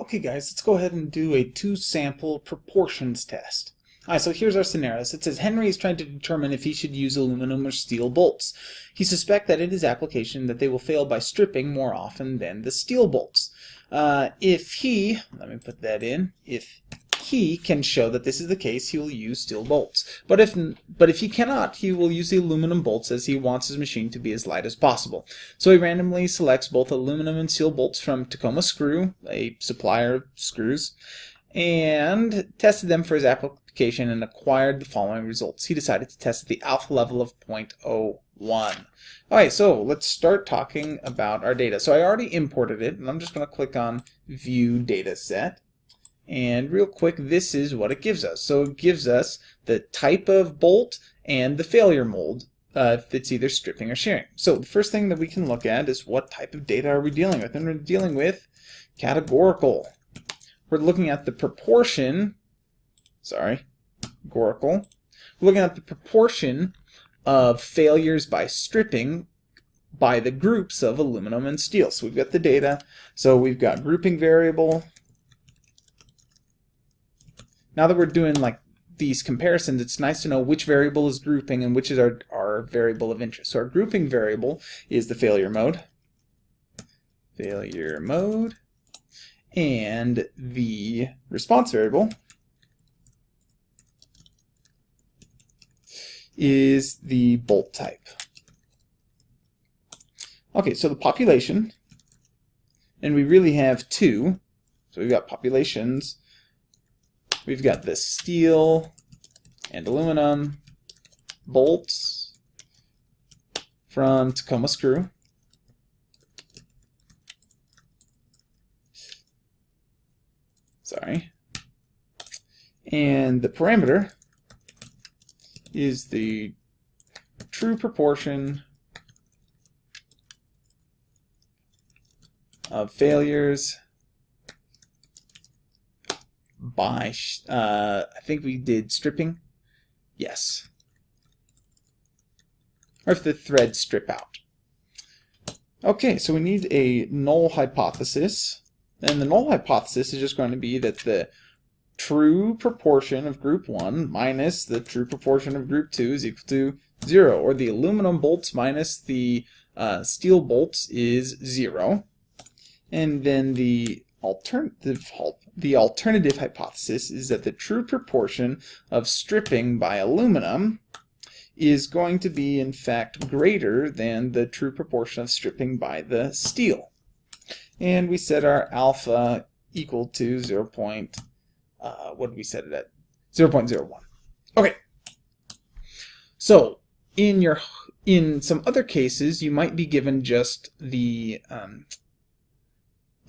Okay guys, let's go ahead and do a two-sample proportions test. Alright, so here's our scenario. It says Henry is trying to determine if he should use aluminum or steel bolts. He suspects that in his application that they will fail by stripping more often than the steel bolts. Uh, if he, let me put that in, if he can show that this is the case, he will use steel bolts. But if but if he cannot, he will use the aluminum bolts as he wants his machine to be as light as possible. So he randomly selects both aluminum and steel bolts from Tacoma Screw, a supplier of screws, and tested them for his application and acquired the following results. He decided to test the alpha level of 0.01. Alright, so let's start talking about our data. So I already imported it, and I'm just going to click on View Data Set. And real quick, this is what it gives us. So it gives us the type of bolt and the failure mode uh, if it's either stripping or shearing. So the first thing that we can look at is what type of data are we dealing with? And we're dealing with categorical. We're looking at the proportion, sorry, categorical. We're looking at the proportion of failures by stripping by the groups of aluminum and steel. So we've got the data. So we've got grouping variable, now that we're doing like these comparisons, it's nice to know which variable is grouping and which is our, our variable of interest. So our grouping variable is the failure mode. Failure mode. And the response variable is the bolt type. Okay, so the population, and we really have two. So we've got populations We've got the steel and aluminum bolts from Tacoma Screw. Sorry. And the parameter is the true proportion of failures by, uh, I think we did stripping. Yes. Or if the threads strip out. Okay, so we need a null hypothesis. And the null hypothesis is just going to be that the true proportion of group 1 minus the true proportion of group 2 is equal to 0. Or the aluminum bolts minus the uh, steel bolts is 0. And then the alternative the alternative hypothesis is that the true proportion of stripping by aluminum is going to be in fact greater than the true proportion of stripping by the steel. And we set our alpha equal to 0. Point, uh, what did we set it at? 0 0.01. Okay. So in your in some other cases, you might be given just the um,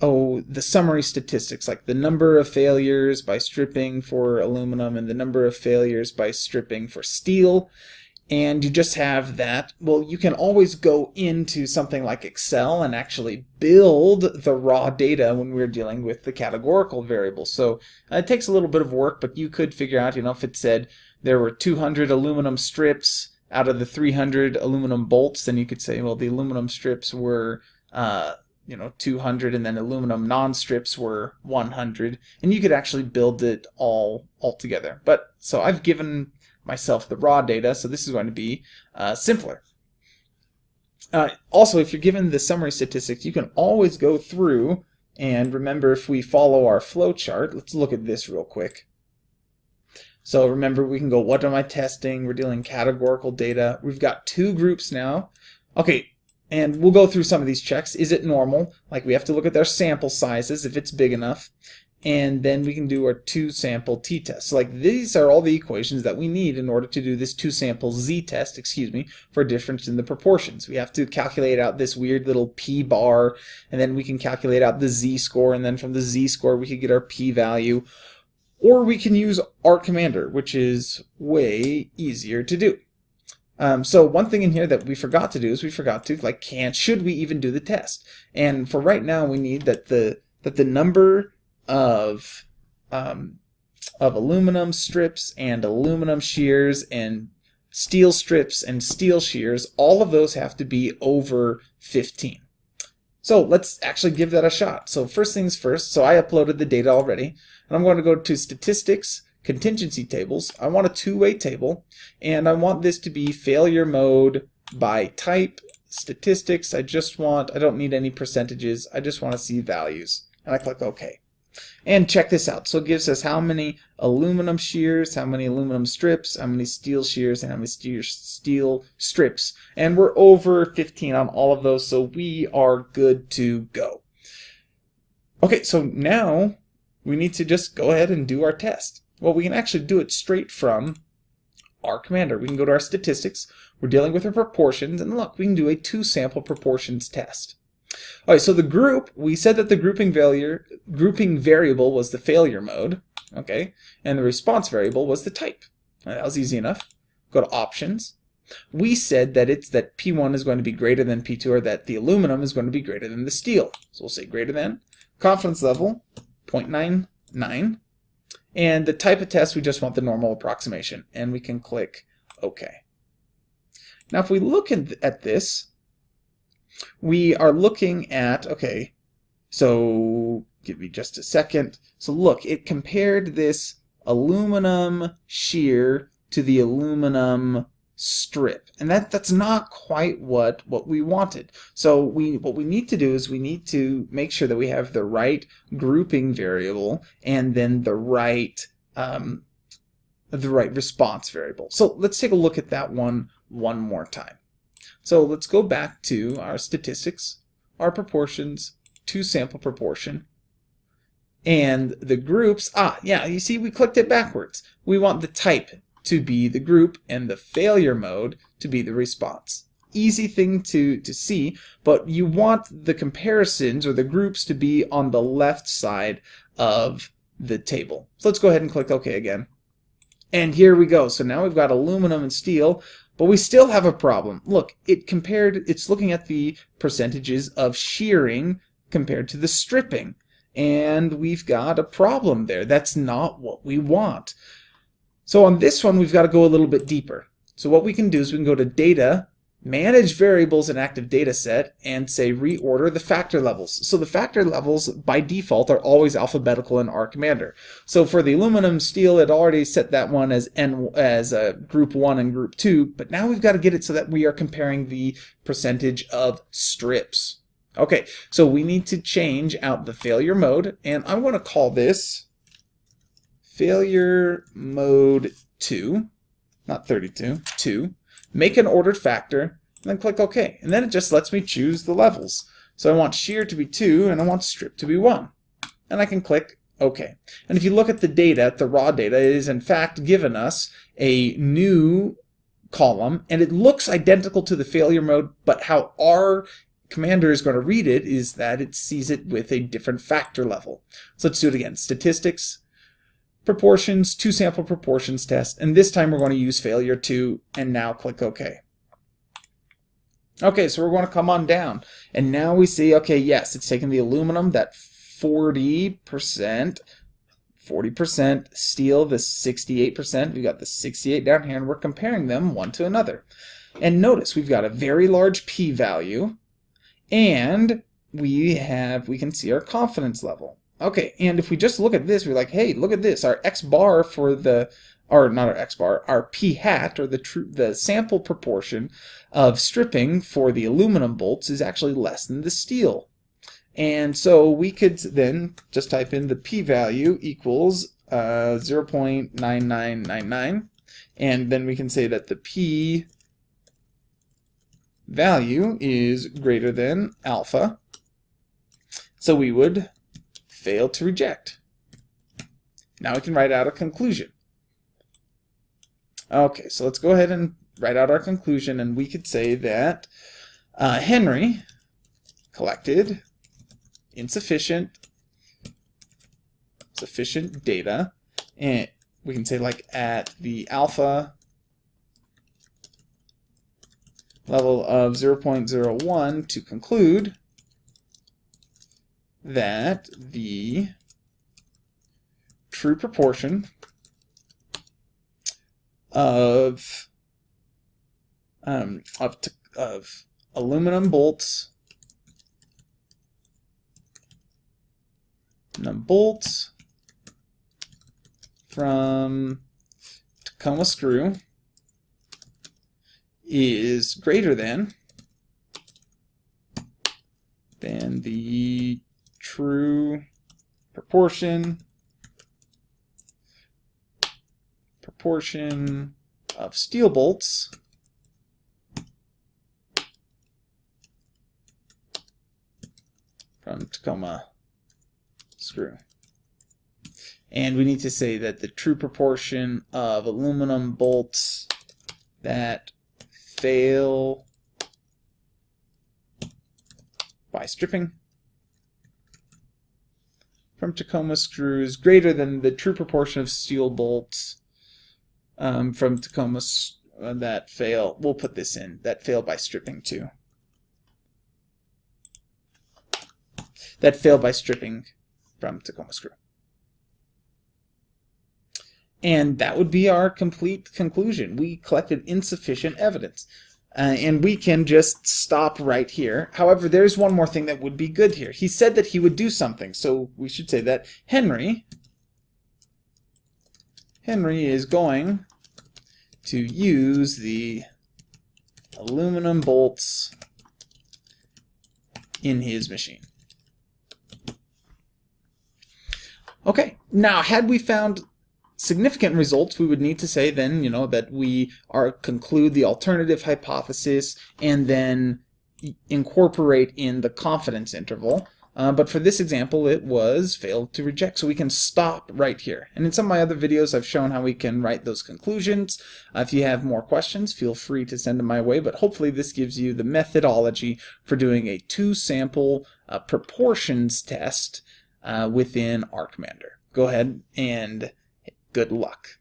oh, the summary statistics, like the number of failures by stripping for aluminum and the number of failures by stripping for steel, and you just have that, well, you can always go into something like Excel and actually build the raw data when we're dealing with the categorical variables. So uh, it takes a little bit of work, but you could figure out, you know, if it said there were 200 aluminum strips out of the 300 aluminum bolts, then you could say, well, the aluminum strips were uh, you know 200 and then aluminum non-strips were 100 and you could actually build it all all together. But so I've given myself the raw data so this is going to be uh, simpler. Uh, also if you're given the summary statistics you can always go through and remember if we follow our flow chart. Let's look at this real quick. So remember we can go what am I testing? We're dealing categorical data. We've got two groups now. Okay and we'll go through some of these checks. Is it normal? Like we have to look at their sample sizes if it's big enough. And then we can do our two sample t-test. So like these are all the equations that we need in order to do this two sample z-test, excuse me, for difference in the proportions. We have to calculate out this weird little p-bar, and then we can calculate out the z-score, and then from the z-score we could get our p-value. Or we can use R Commander, which is way easier to do. Um, so one thing in here that we forgot to do is we forgot to like can should we even do the test? And for right now we need that the that the number of um, of aluminum strips and aluminum shears and steel strips and steel shears, all of those have to be over 15. So let's actually give that a shot. So first things first, so I uploaded the data already, and I'm going to go to statistics, contingency tables. I want a two-way table, and I want this to be failure mode by type, statistics. I just want, I don't need any percentages. I just want to see values. And I click OK. And check this out. So it gives us how many aluminum shears, how many aluminum strips, how many steel shears, and how many steel strips. And we're over 15 on all of those, so we are good to go. Okay, so now we need to just go ahead and do our test. Well, we can actually do it straight from R Commander. We can go to our statistics. We're dealing with our proportions, and look, we can do a two-sample proportions test. All right, so the group, we said that the grouping failure, grouping variable was the failure mode, okay, and the response variable was the type. That was easy enough. Go to options. We said that it's that P1 is going to be greater than P2 or that the aluminum is going to be greater than the steel. So we'll say greater than. Confidence level, 0.99. And the type of test, we just want the normal approximation. And we can click OK. Now if we look at this, we are looking at, okay, so give me just a second. So look, it compared this aluminum shear to the aluminum strip. And that, that's not quite what, what we wanted. So we what we need to do is we need to make sure that we have the right grouping variable and then the right um, the right response variable. So let's take a look at that one one more time. So let's go back to our statistics, our proportions, two sample proportion, and the groups. Ah, yeah, you see we clicked it backwards. We want the type to be the group and the failure mode to be the response. Easy thing to, to see, but you want the comparisons or the groups to be on the left side of the table. So let's go ahead and click OK again. And here we go. So now we've got aluminum and steel but we still have a problem. Look, it compared, it's looking at the percentages of shearing compared to the stripping. And we've got a problem there. That's not what we want. So on this one, we've got to go a little bit deeper. So what we can do is we can go to Data, manage variables in active data set and say reorder the factor levels. So the factor levels by default are always alphabetical in R Commander. So for the aluminum steel, it already set that one as N as a uh, group one and group two, but now we've got to get it so that we are comparing the percentage of strips. Okay, so we need to change out the failure mode, and I'm going to call this failure mode 2, not 32, 2 make an ordered factor, and then click OK. And then it just lets me choose the levels. So I want shear to be 2, and I want strip to be 1. And I can click OK. And if you look at the data, the raw data, it is in fact given us a new column, and it looks identical to the failure mode, but how R Commander is going to read it is that it sees it with a different factor level. So let's do it again. Statistics, proportions, two sample proportions test, and this time we're going to use failure 2, and now click OK. Okay, so we're going to come on down, and now we see, okay, yes, it's taking the aluminum, that 40%, 40% steel, the 68%, we've got the 68 down here, and we're comparing them one to another. And notice, we've got a very large p-value, and we have, we can see our confidence level. Okay, and if we just look at this, we're like, hey, look at this. Our x bar for the, or not our x bar, our p hat, or the true, the sample proportion of stripping for the aluminum bolts is actually less than the steel. And so we could then just type in the p-value equals uh, 0.9999, and then we can say that the p value is greater than alpha. So we would failed to reject. Now we can write out a conclusion. Okay, so let's go ahead and write out our conclusion, and we could say that uh, Henry collected insufficient sufficient data, and we can say like at the alpha level of 0.01 to conclude that the true proportion of um, of, of aluminum bolts aluminum bolts from Tacoma screw is greater than than the true proportion. Proportion of steel bolts. From Tacoma screw. And we need to say that the true proportion of aluminum bolts that fail by stripping from Tacoma screws greater than the true proportion of steel bolts um, from Tacoma uh, that fail. We'll put this in that fail by stripping too. That fail by stripping from Tacoma screw. And that would be our complete conclusion. We collected insufficient evidence. Uh, and we can just stop right here. However, there's one more thing that would be good here. He said that he would do something, so we should say that Henry Henry is going to use the aluminum bolts in his machine. Okay, now had we found significant results, we would need to say then, you know, that we are conclude the alternative hypothesis and then incorporate in the confidence interval. Uh, but for this example, it was failed to reject, so we can stop right here. And in some of my other videos, I've shown how we can write those conclusions. Uh, if you have more questions, feel free to send them my way, but hopefully this gives you the methodology for doing a two-sample uh, proportions test uh, within R Commander. Go ahead and Good luck.